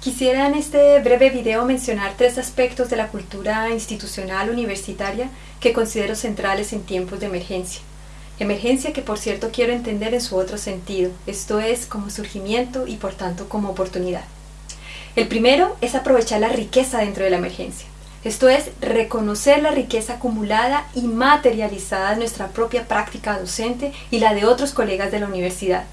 Quisiera en este breve video mencionar tres aspectos de la cultura institucional universitaria que considero centrales en tiempos de emergencia. Emergencia que por cierto quiero entender en su otro sentido, esto es como surgimiento y por tanto como oportunidad. El primero es aprovechar la riqueza dentro de la emergencia. Esto es reconocer la riqueza acumulada y materializada de nuestra propia práctica docente y la de otros colegas de la universidad.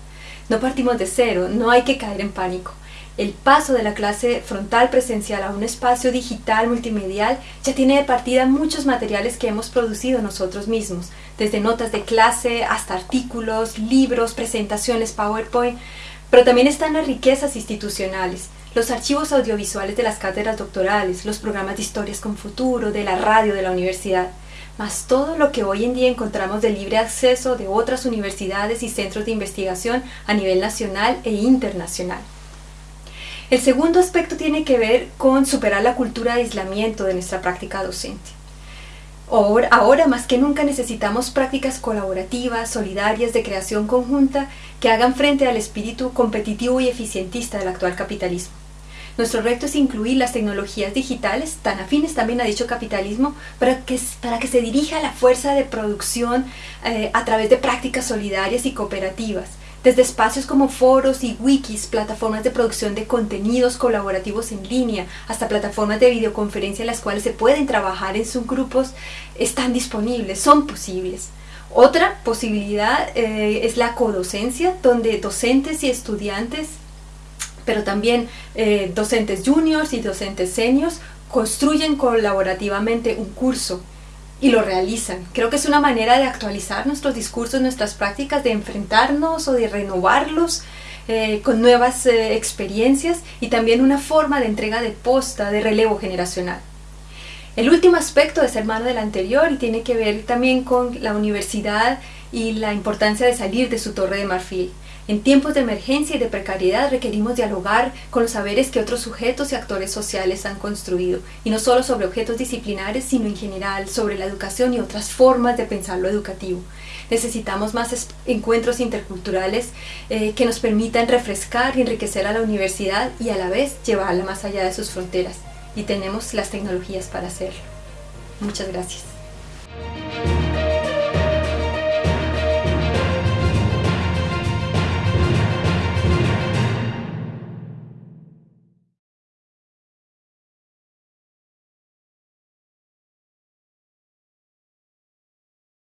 No partimos de cero, no hay que caer en pánico el paso de la clase frontal presencial a un espacio digital multimedial ya tiene de partida muchos materiales que hemos producido nosotros mismos, desde notas de clase hasta artículos, libros, presentaciones, PowerPoint, pero también están las riquezas institucionales, los archivos audiovisuales de las cátedras doctorales, los programas de historias con futuro, de la radio de la universidad, más todo lo que hoy en día encontramos de libre acceso de otras universidades y centros de investigación a nivel nacional e internacional. El segundo aspecto tiene que ver con superar la cultura de aislamiento de nuestra práctica docente. Ahora, más que nunca necesitamos prácticas colaborativas, solidarias, de creación conjunta, que hagan frente al espíritu competitivo y eficientista del actual capitalismo. Nuestro reto es incluir las tecnologías digitales, tan afines también a dicho capitalismo, para que, para que se dirija la fuerza de producción eh, a través de prácticas solidarias y cooperativas, desde espacios como foros y wikis, plataformas de producción de contenidos colaborativos en línea, hasta plataformas de videoconferencia en las cuales se pueden trabajar en subgrupos, están disponibles, son posibles. Otra posibilidad eh, es la codocencia, donde docentes y estudiantes, pero también eh, docentes juniors y docentes seniors, construyen colaborativamente un curso y lo realizan. Creo que es una manera de actualizar nuestros discursos, nuestras prácticas, de enfrentarnos o de renovarlos eh, con nuevas eh, experiencias y también una forma de entrega de posta, de relevo generacional. El último aspecto es hermano del anterior y tiene que ver también con la universidad y la importancia de salir de su torre de marfil. En tiempos de emergencia y de precariedad requerimos dialogar con los saberes que otros sujetos y actores sociales han construido, y no solo sobre objetos disciplinares, sino en general sobre la educación y otras formas de pensar lo educativo. Necesitamos más encuentros interculturales eh, que nos permitan refrescar y enriquecer a la universidad y a la vez llevarla más allá de sus fronteras, y tenemos las tecnologías para hacerlo. Muchas gracias.